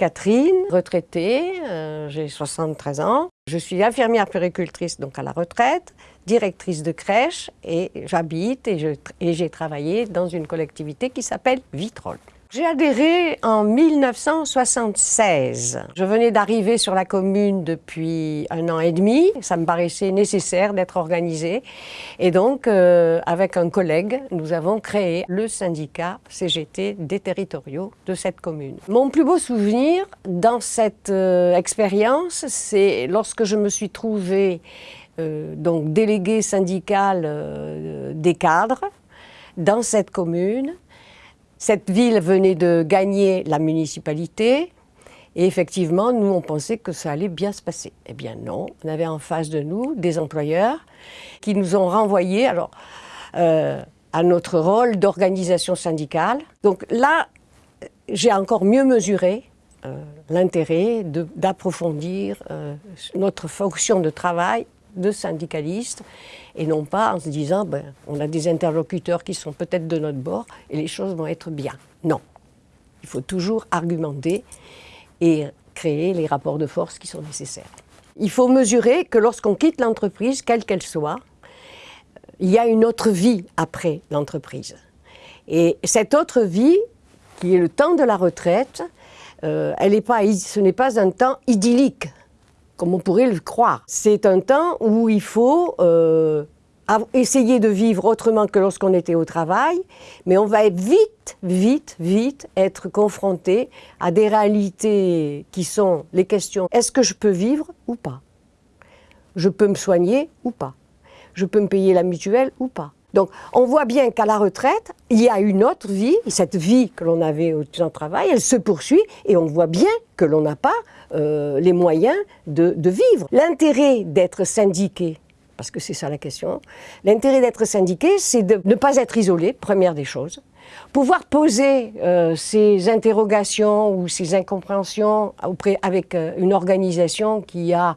Catherine, retraitée, euh, j'ai 73 ans. Je suis infirmière péricultrice, donc à la retraite, directrice de crèche et j'habite et j'ai travaillé dans une collectivité qui s'appelle Vitrolles. J'ai adhéré en 1976. Je venais d'arriver sur la commune depuis un an et demi. Ça me paraissait nécessaire d'être organisée. Et donc, euh, avec un collègue, nous avons créé le syndicat CGT des territoriaux de cette commune. Mon plus beau souvenir dans cette euh, expérience, c'est lorsque je me suis trouvée euh, donc déléguée syndicale des cadres dans cette commune cette ville venait de gagner la municipalité et effectivement, nous, on pensait que ça allait bien se passer. Eh bien non, on avait en face de nous des employeurs qui nous ont renvoyés alors, euh, à notre rôle d'organisation syndicale. Donc là, j'ai encore mieux mesuré euh, l'intérêt d'approfondir euh, notre fonction de travail de syndicalistes et non pas en se disant ben, on a des interlocuteurs qui sont peut-être de notre bord et les choses vont être bien. Non. Il faut toujours argumenter et créer les rapports de force qui sont nécessaires. Il faut mesurer que lorsqu'on quitte l'entreprise, quelle qu'elle soit, il y a une autre vie après l'entreprise. Et cette autre vie, qui est le temps de la retraite, euh, elle pas, ce n'est pas un temps idyllique comme on pourrait le croire. C'est un temps où il faut euh, essayer de vivre autrement que lorsqu'on était au travail, mais on va vite, vite, vite être confronté à des réalités qui sont les questions est-ce que je peux vivre ou pas? Je peux me soigner ou pas? Je peux me payer la mutuelle ou pas? Donc, on voit bien qu'à la retraite, il y a une autre vie, cette vie que l'on avait au travail, elle se poursuit, et on voit bien que l'on n'a pas euh, les moyens de, vivre. L'intérêt d'être syndiqué, parce que c'est ça la question, l'intérêt d'être syndiqué, c'est de ne pas être isolé, première des choses, pouvoir poser euh, ces interrogations ou ces incompréhensions avec euh, une organisation qui a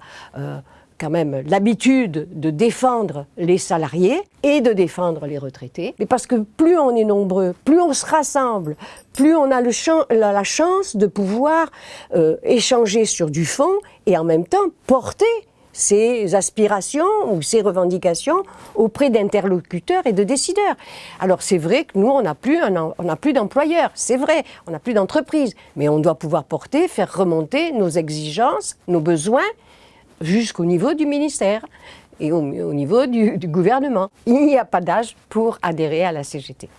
quand même l'habitude de défendre les salariés et de défendre les retraités. Mais parce que plus on est nombreux, plus on se rassemble, plus on a la, chance de pouvoir euh, échanger sur du fond et en même temps porter ses aspirations ou ses revendications auprès d'interlocuteurs et de décideurs. Alors c'est vrai que nous, on n'a plus, plus d'employeurs, c'est vrai, on n'a plus d'entreprise, mais on doit pouvoir porter, faire remonter nos exigences, nos besoins jusqu'au niveau du ministère et au, niveau du, gouvernement. Il n'y a pas d'âge pour adhérer à la CGT.